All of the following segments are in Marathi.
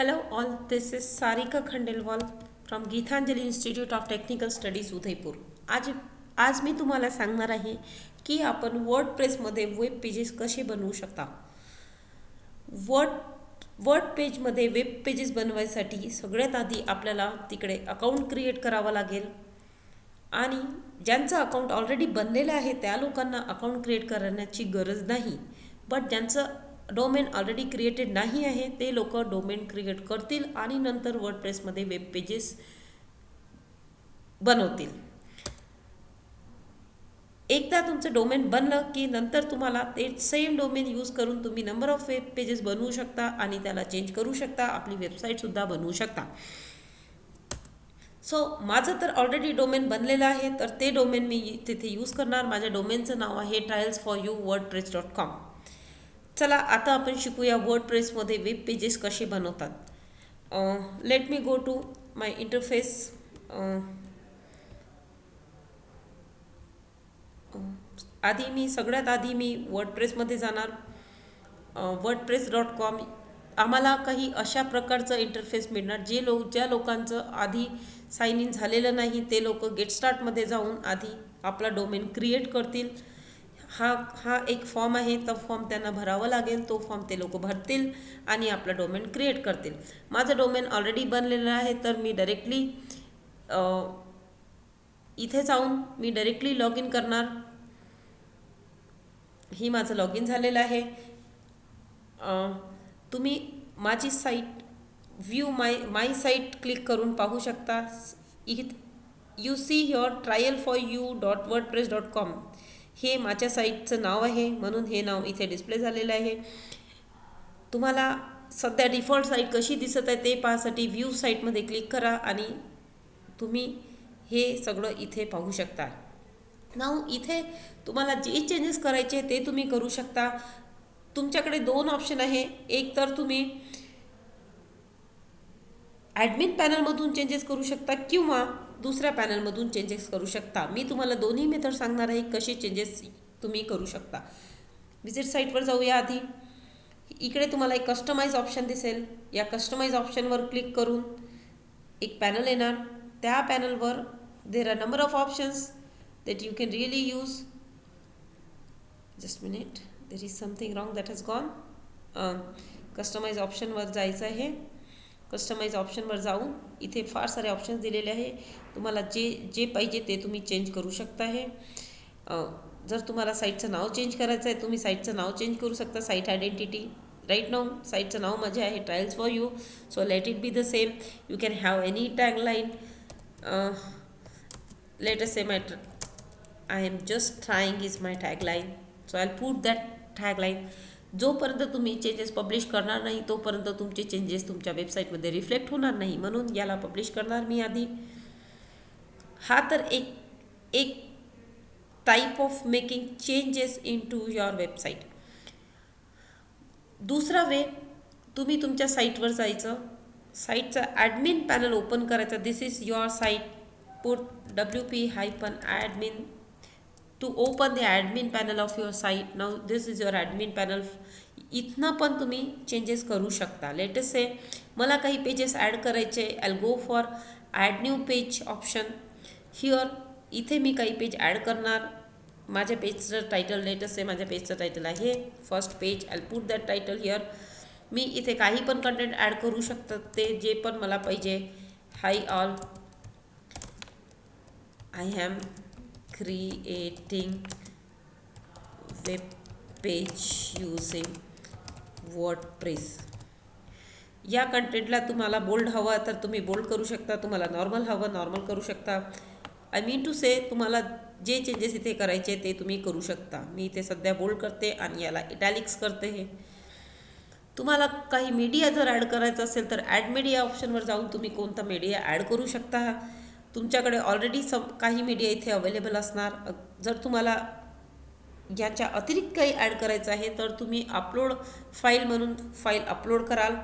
Hello all, this is Sarika Khandelwal from Geethanjali Institute of Technical Studies Udaipur आज आज मी तुम्हाला सांगणार आहे की आपण वर्ड प्रेसमध्ये वेब पेजेस कसे बनवू शकता. वर्ड वर्ड पेजमध्ये वेब पेजेस बनवायसाठी सगळ्यात आधी आपल्याला तिकडे अकाउंट क्रिएट करावं लागेल. आणि ज्यांचं अकाउंट ऑलरेडी बनलेलं आहे त्या लोकांना अकाउंट क्रिएट करण्याची गरज नाही. बट ज्यांचं डोमेन ऑलरेडी क्रिएटेड नाही आहे ते लोक डोमेन क्रिएट करतील आणि नंतर वर्ड प्रेसमध्ये वेब पेजेस बनवतील. एकदा तुमचं डोमेन बनलं की नंतर तुम्हाला ते सेम डोमेन यूज करून तुम्ही नंबर ऑफ वेब पेजेस बनवू शकता आणि त्याला चेंज करू शकता आपली वेबसाईटसुद्धा बनवू शकता. सो माझं तर ऑलरेडी डोमेन बनलेलं आहे तर ते डोमेन मी तिथे यूज करणार. माझ्या डोमेनचं नाव आहे trials for you WordPress dot com चला आता आपण शिकूया वर्ड प्रेसमध्ये वेब पेजेस कसे बनवतात. Let me go to my interface आधी मी सगळ्यात आधी मी वर्ड प्रेसमध्ये जाणार. WordPress dot com. आम्हाला काही अशा प्रकारचं इंटरफेस मिळणार जे लोक ज्या लोकांचं आधी साईन इन झालेलं नाही ते लोक गेट स्टार्टमध्ये जाऊन आधी आपला डोमेन क्रिएट करतील. हा हा एक फॉर्म आहे तो फॉर्म त्यांना भरावा लागेल तो फॉर्म ते लोक भरतील आणि आपला डोमेन क्रिएट करतील. माझं डोमेन ऑलरेडी बनलेलं आहे तर मी डायरेक्टली इथे जाऊन मी डायरेक्टली लॉग इन करणार. ही माझं लॉग इन झालेलं आहे. तुम्ही माझी site view my my site click करून पाहू शकता. इथ you see your trial for you dot WordPress dot com हे माझ्या साईटचं नाव आहे म्हणून हे नाव इथे डिस्प्ले झालेलं आहे. तुम्हाला सध्या डिफॉल्ट साईट कशी दिसत आहे ते पाहण्यासाठी व्ह्यू साईटमध्ये क्लिक करा आणि तुम्ही हे सगळं इथे पाहू शकता. नाव इथे तुम्हाला जे चेंजेस करायचे ते तुम्ही करू शकता. तुमच्याकडे दोन ऑप्शन आहे. एक तर तुम्ही ॲडमिन पॅनलमधून चेंजेस करू शकता किंवा दुसऱ्या पॅनलमधून चेंजेस करू शकता. मी तुम्हाला दोन्ही मेथड सांगणार आहे कसे चेंजेस तुम्ही करू शकता. विजिट साईटवर जाऊया आधी. इकडे तुम्हाला एक कस्टमाइज ऑप्शन दिसेल. या कस्टमाइज ऑप्शनवर क्लिक करून एक पॅनल येणार. त्या पॅनलवर there are number of options that you can really use just minute there is something wrong that has gone customize ऑप्शनवर जायचं आहे. कस्टमाइज ऑप्शनवर जाऊन इथे फार सारे ऑप्शन्स दिलेले आहे. तुम्हाला जे जे पाहिजे ते तुम्ही चेंज करू शकता आहे जर तुम्हाला साईटचं नाव चेंज करायचं आहे तुम्ही साईटचं नाव चेंज करू शकता साईट आयडेंटिटी राईट नाव साईटचं नाव माझे आहे trials for you so let it be the same you can have any tagline let us say my I am just trying is my tagline so I put that tagline जोपर्यंत तुम्ही चेंजेस पब्लिश करणार नाही तोपर्यंत तुमचे चेंजेस तुमच्या वेबसाईटमध्ये रिफ्लेक्ट होणार नाही. म्हणून याला पब्लिश करणार मी आधी. हा तर एक एक type of making changes into your website दुसरा वे तुम्ही तुमच्या साईटवर जायचं. साईटचा ॲडमिन पॅनल ओपन करायचं. This is your site put W P hyphen admin to open the admin panel of your site now this is your admin panel इथनं पण तुम्ही चेंजेस करू शकता. लेटेस्ट से मला काही पेजेस ॲड करायचे. I go for add new page option here इथे मी काही पेज ॲड करणार. माझ्या पेजचं टायटल लेटेस्ट आहे माझ्या पेजचं टायटल आहे. First page I put that title here मी इथे काही पण कंटेंट ॲड करू शकतात ते जे पण मला पाहिजे. Hi all I am creating web page using WordPress. या कंटेंटला तुम्हाला बोल्ड हवं तर तुम्ही बोल्ड करू शकता. तुम्हाला नॉर्मल हवं नॉर्मल करू शकता. आय मीन टू से तुम्हाला जे चेंजेस इथे करायचे ते तुम्ही करू शकता. मी इथे सध्या बोल्ड करते आणि याला इटॅलिक्स करते हे. तुम्हाला काही मीडिया जर ॲड करायचं असेल तर ॲड मीडिया ऑप्शनवर जाऊन तुम्ही कोणता मीडिया ॲड करू शकता. तुमच्याकडे ऑलरेडी सम काही मीडिया इथे अवेलेबल असणार. जर तुम्हाला याच्या अतिरिक्त काही ॲड करायचं आहे तर तुम्ही अपलोड फाईल म्हणून फाईल अपलोड कराल.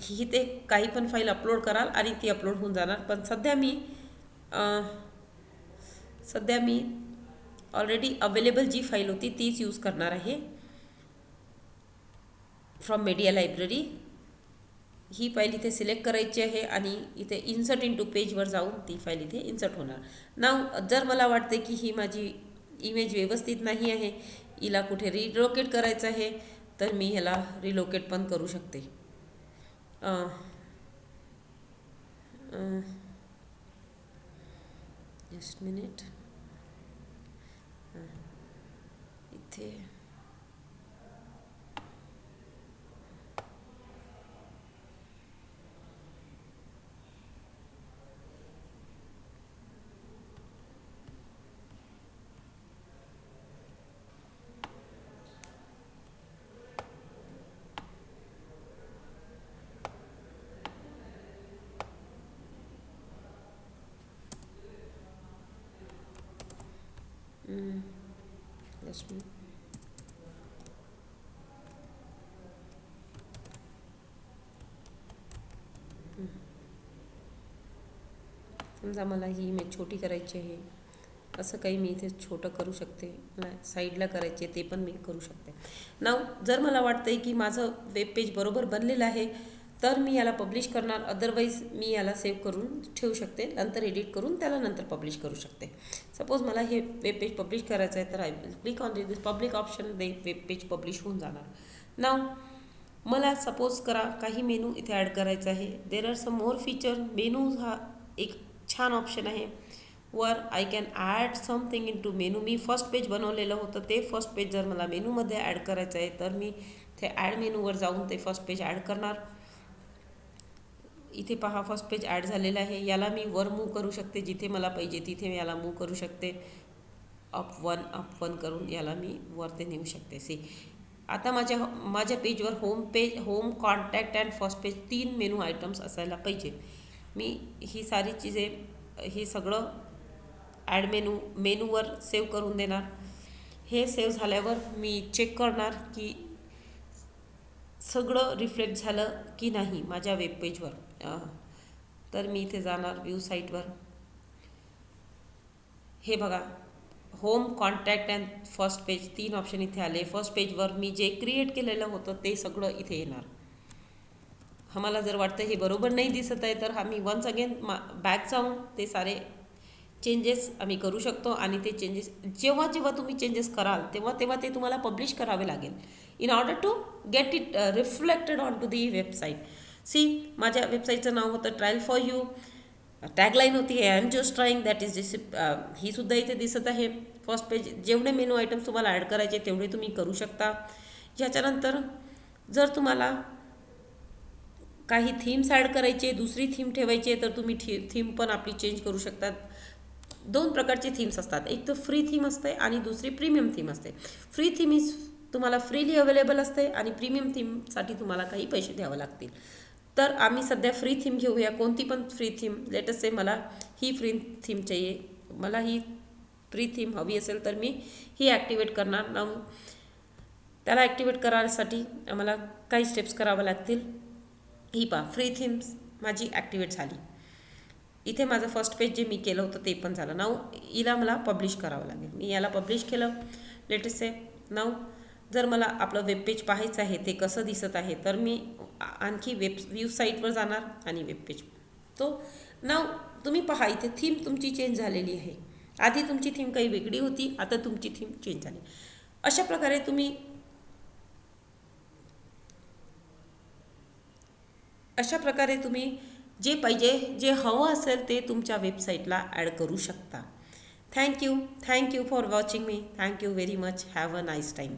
ही ते काही पण फाईल अपलोड कराल आणि ती अपलोड होऊन जाणार. पण सध्या मी सध्या मी ऑलरेडी अवेलेबल जी फाईल होती तीच यूज करणार आहे. फ्रॉम मीडिया लायब्ररी ही फाईल इथे सिलेक्ट करायची आहे आणि इथे इन्सर्ट इन टू पेजवर जाऊन ती फाईल इथे इन्सर्ट होणार. नाव जर मला वाटते की ही माझी इमेज व्यवस्थित नाही आहे हिला कुठे रिलोकेट करायचं आहे तर मी ह्याला रिलोकेट पण करू शकते. जस्ट मिनिट इथे. जस्ट मिनिट समजा मला ही इमेज छोटी करायची आहे. असं काही मी इथे छोटं करू शकते. मला साईडला करायचे ते पण मी करू शकते. नाव जर मला वाटतं आहे की माझं वेब पेज बरोबर बनलेलं आहे तर मी याला पब्लिश करणार. अदरवाईज मी याला सेव्ह करून ठेवू शकते. नंतर एडिट करून त्याला नंतर पब्लिश करू शकते. सपोज मला हे वेब पेज पब्लिश करायचं आहे तर I will click on this public option the web page publish होऊन जाणार. नाव मला सपोज करा काही मेनू इथे ॲड करायचं आहे. There are some more feature menu हा एक छान ऑप्शन आहे. वर I can add something into menu me first page बनवलेलं होतं. ते फर्स्ट पेज जर मला मेनूमध्ये ॲड करायचं आहे तर मी ते ॲड मेनूवर जाऊन ते फर्स्ट पेज ॲड करणार. इथे पहा फर्स्ट पेज ॲड झालेला आहे. याला मी वर मूव करू शकते जिथे मला पाहिजे तिथे मी याला मूव करू शकते. अप वन अप वन करून याला मी वर ते नेऊ शकते. सी आता माझ्या माझ्या पेजवर home page home contact and first page तीन मेनू आयटम्स असायला पाहिजे. मी ही सारी चीजे हे सगळं ॲड मेनू मेनूवर सेव्ह करून देणार. हे सेव्ह झाल्यावर मी चेक करणार की सगळं रिफ्लेक्ट झालं की नाही माझ्या वेब पेजवर तर मी इथे जाणार व्ह्यू साईटवर हे बघा home contact and first page तीन ऑप्शन इथे आले. फर्स्ट पेजवर मी जे क्रिएट केलेलं होतं ते सगळं इथे येणार. आम्हाला जर वाटतं हे बरोबर नाही दिसत आहे तर आम्ही वन्स अगेन मा बॅक जाऊन ते सारे चेंजेस आम्ही करू शकतो आणि ते चेंजेस जेव्हा जेव्हा तुम्ही चेंजेस कराल तेव्हा तेव्हा ते तुम्हाला पब्लिश करावे लागेल. In order to get it reflected on to the website see माझ्या वेबसाईटचं नाव होतं ट्रायल फॉर यू टॅगलाईन होती I am just trying that is this ही सुद्धा इथे दिसत आहे. फर्स्ट पेज जेवढे मेनू आयटम्स तुम्हाला ॲड करायचे तेवढे तुम्ही करू शकता. ह्याच्यानंतर जर तुम्हाला काही थीम्स ॲड करायचे दुसरी थीम ठेवायची आहे तर तुम्ही थी थीम पण आपली चेंज करू शकतात. दोन प्रकारचे थीम्स असतात. एक तर फ्री थीम असते आणि दुसरी प्रीमियम थीम असते. फ्री थीम इज तुम्हाला फ्रीली अवेलेबल असते आणि प्रीमियम थीमसाठी तुम्हाला काही पैसे द्यावं लागतील. तर आम्ही सध्या फ्री थीम घेऊया. कोणती पण फ्री थीम लेटेस्ट से मला ही फ्री थीम चाहिए. मला ही फ्री थीम हवी असेल तर मी ही ॲक्टिवेट करणार. ना त्याला ॲक्टिवेट करायसाठी आम्हाला काही स्टेप्स करावं लागतील. ही पा फ्री थीम्स माझी ॲक्टिवेट झाली. इथे माझं फर्स्ट पेज जे मी केलं होतं ते पण झालं. नाव हिला मला पब्लिश करावं लागेल. मी याला पब्लिश केलं. लेटेस्ट आहे नाव जर मला आपलं वेबपेज पाहायचं आहे ते कसं दिसत आहे तर मी आणखी वेब व्यू साईटवर जाणार आणि वेबपेज तो नाव तुम्ही पहा इथे थीम तुमची चेंज झालेली आहे. आधी तुमची थीम काही वेगळी होती आता तुमची थीम चेंज झाली. अशा प्रकारे तुम्ही अशा प्रकारे तुम्ही जे पाहिजे जे हवं असेल ते तुमच्या वेबसाईटला ॲड करू शकता. Thank you thank you for watching me thank you very much have a nice time